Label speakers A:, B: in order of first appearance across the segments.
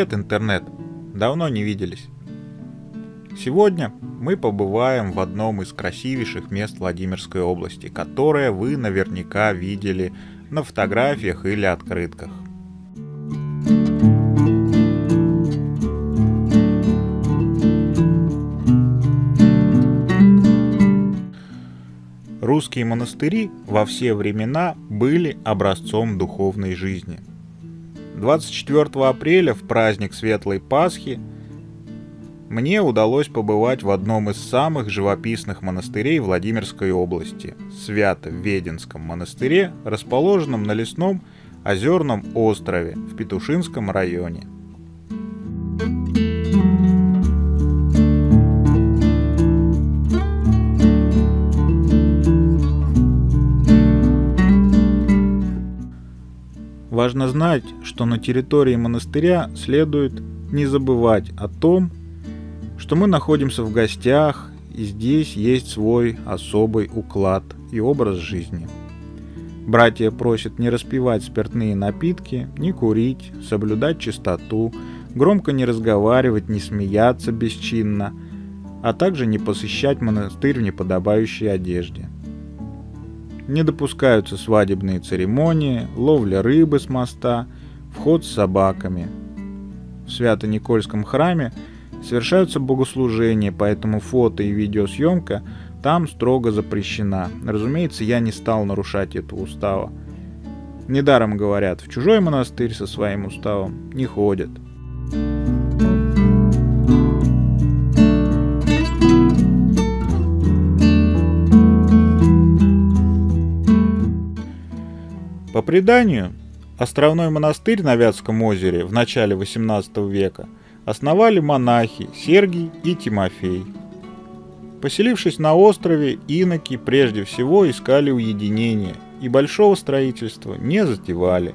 A: Привет, интернет! Давно не виделись. Сегодня мы побываем в одном из красивейших мест Владимирской области, которое вы наверняка видели на фотографиях или открытках. Русские монастыри во все времена были образцом духовной жизни – 24 апреля, в праздник Светлой Пасхи, мне удалось побывать в одном из самых живописных монастырей Владимирской области – Свято-Веденском монастыре, расположенном на лесном озерном острове в Петушинском районе – Важно знать, что на территории монастыря следует не забывать о том, что мы находимся в гостях, и здесь есть свой особый уклад и образ жизни. Братья просят не распивать спиртные напитки, не курить, соблюдать чистоту, громко не разговаривать, не смеяться бесчинно, а также не посещать монастырь в неподобающей одежде – не допускаются свадебные церемонии, ловля рыбы с моста, вход с собаками. В Свято-Никольском храме совершаются богослужения, поэтому фото и видеосъемка там строго запрещена. Разумеется, я не стал нарушать этого устава. Недаром говорят, в чужой монастырь со своим уставом не ходят. По преданию, островной монастырь на Вятском озере в начале XVIII века основали монахи Сергий и Тимофей. Поселившись на острове, иноки прежде всего искали уединения и большого строительства не затевали,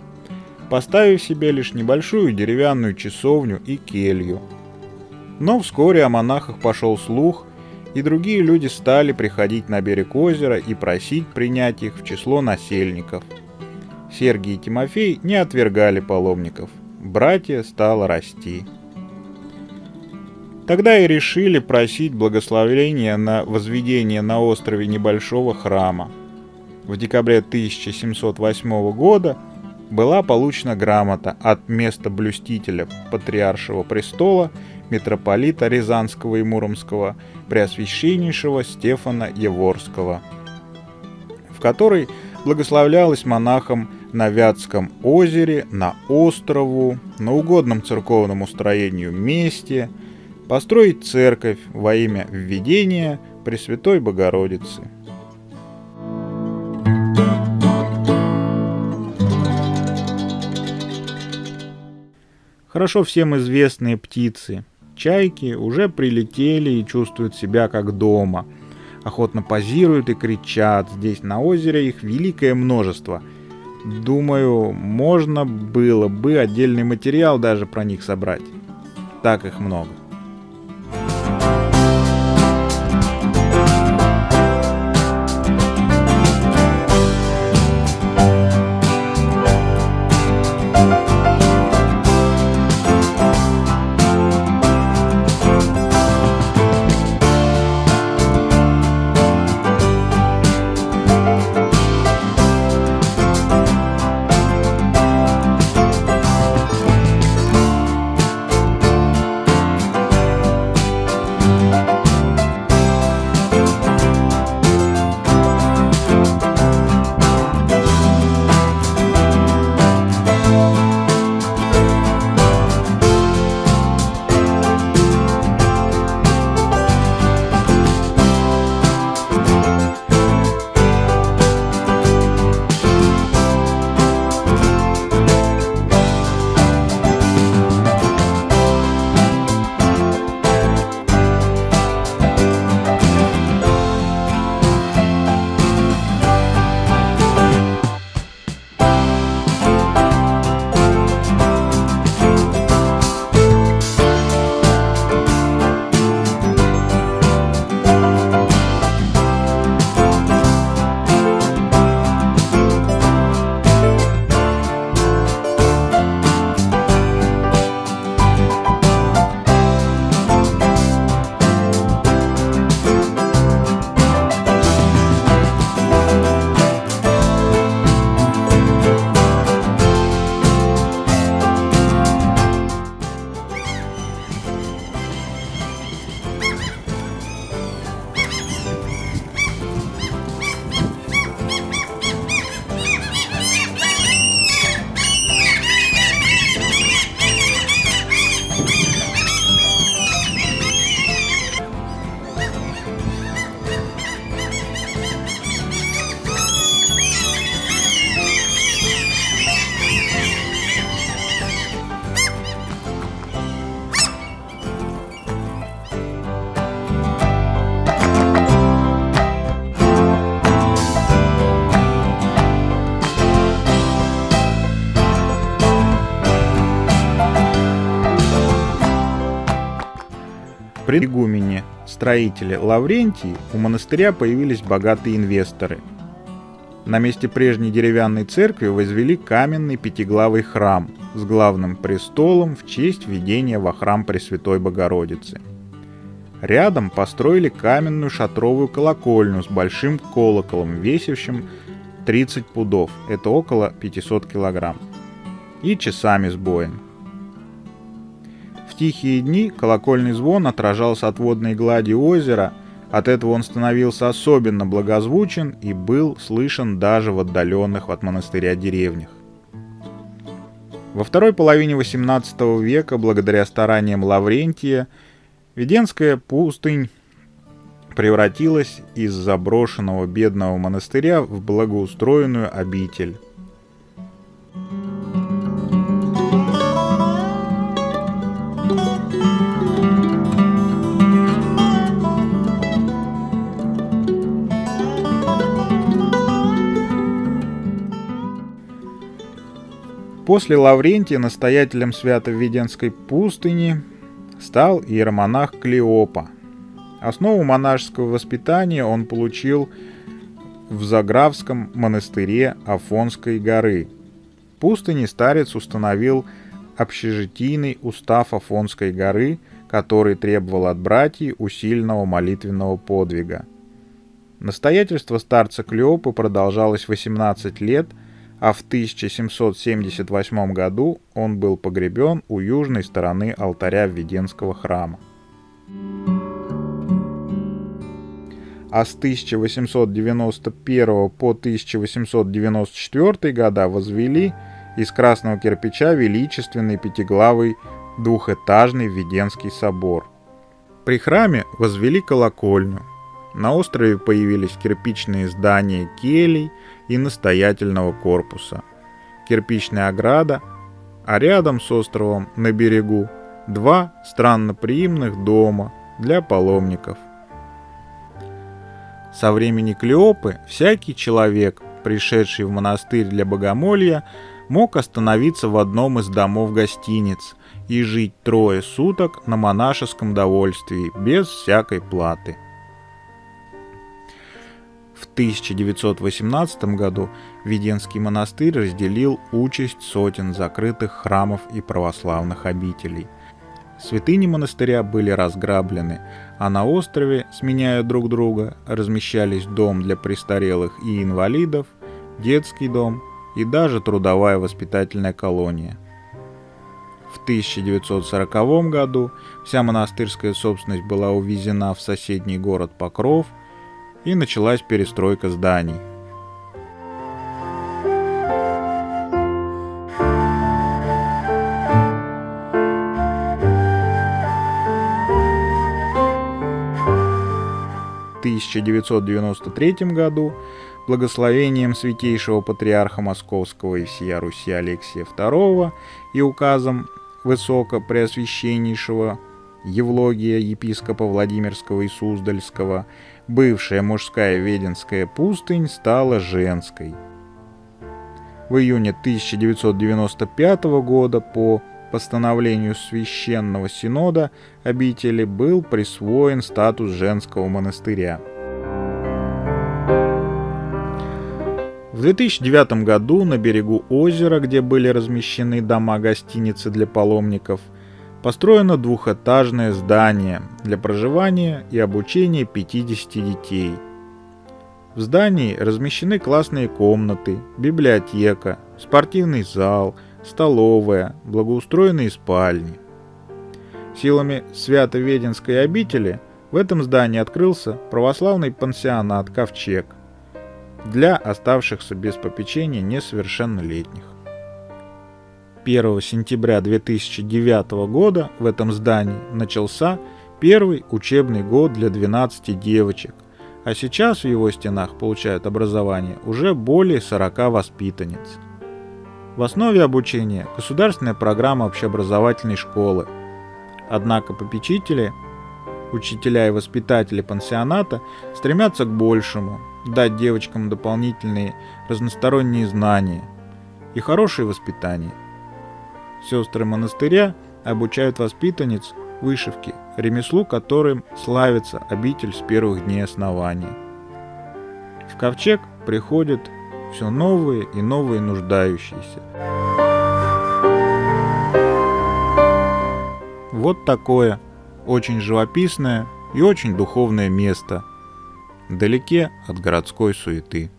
A: поставив себе лишь небольшую деревянную часовню и келью. Но вскоре о монахах пошел слух, и другие люди стали приходить на берег озера и просить принять их в число насельников – Сергий и Тимофей не отвергали паломников. Братья стало расти. Тогда и решили просить благословения на возведение на острове небольшого храма. В декабре 1708 года была получена грамота от места блюстителя Патриаршего престола митрополита Рязанского и Муромского Преосвященнейшего Стефана Еворского, в которой благословлялась монахом на Вятском озере, на острову, на угодном церковному строению месте, построить церковь во имя введения Пресвятой Богородицы. Хорошо всем известные птицы, чайки, уже прилетели и чувствуют себя как дома. Охотно позируют и кричат, здесь на озере их великое множество – Думаю, можно было бы отдельный материал даже про них собрать. Так их много. При игумене строителе Лаврентии у монастыря появились богатые инвесторы. На месте прежней деревянной церкви возвели каменный пятиглавый храм с главным престолом в честь введения во храм Пресвятой Богородицы. Рядом построили каменную шатровую колокольню с большим колоколом, весившим 30 пудов, это около 500 килограмм, и часами с боем. В тихие дни колокольный звон отражался от водной глади озера, от этого он становился особенно благозвучен и был слышен даже в отдаленных от монастыря деревнях. Во второй половине XVIII века, благодаря стараниям Лаврентия, Веденская пустынь превратилась из заброшенного бедного монастыря в благоустроенную обитель. После Лаврентия настоятелем Свято-Введенской пустыни стал иеромонах Клеопа. Основу монашеского воспитания он получил в Заграфском монастыре Афонской горы. В пустыне старец установил общежитийный устав Афонской горы, который требовал от братьев усиленного молитвенного подвига. Настоятельство старца Клеопы продолжалось 18 лет – а в 1778 году он был погребен у южной стороны алтаря Введенского храма. А с 1891 по 1894 года возвели из красного кирпича величественный пятиглавый двухэтажный Введенский собор. При храме возвели колокольню. На острове появились кирпичные здания келей – и настоятельного корпуса. Кирпичная ограда, а рядом с островом на берегу два странноприимных дома для паломников. Со времени Клеопы всякий человек, пришедший в монастырь для богомолья, мог остановиться в одном из домов гостиниц и жить трое суток на монашеском довольствии без всякой платы – в 1918 году Веденский монастырь разделил участь сотен закрытых храмов и православных обителей. Святыни монастыря были разграблены, а на острове, сменяя друг друга, размещались дом для престарелых и инвалидов, детский дом и даже трудовая воспитательная колония. В 1940 году вся монастырская собственность была увезена в соседний город Покров – и началась перестройка зданий. В 1993 году благословением святейшего патриарха Московского и всея Руси Алексия II и указом Высокопреосвященнейшего Евлогия епископа Владимирского и Суздальского бывшая мужская Веденская пустынь стала женской. В июне 1995 года по постановлению Священного Синода обители был присвоен статус женского монастыря. В 2009 году на берегу озера, где были размещены дома-гостиницы для паломников – построено двухэтажное здание для проживания и обучения 50 детей. В здании размещены классные комнаты, библиотека, спортивный зал, столовая, благоустроенные спальни. Силами Свято-Веденской обители в этом здании открылся православный пансионат «Ковчег» для оставшихся без попечения несовершеннолетних. 1 сентября 2009 года в этом здании начался первый учебный год для 12 девочек, а сейчас в его стенах получают образование уже более 40 воспитанниц. В основе обучения государственная программа общеобразовательной школы. Однако попечители, учителя и воспитатели пансионата стремятся к большему, дать девочкам дополнительные разносторонние знания и хорошее воспитание – Сестры монастыря обучают воспитанниц вышивки, ремеслу которым славится обитель с первых дней основания. В ковчег приходят все новые и новые нуждающиеся. Вот такое очень живописное и очень духовное место, вдалеке от городской суеты.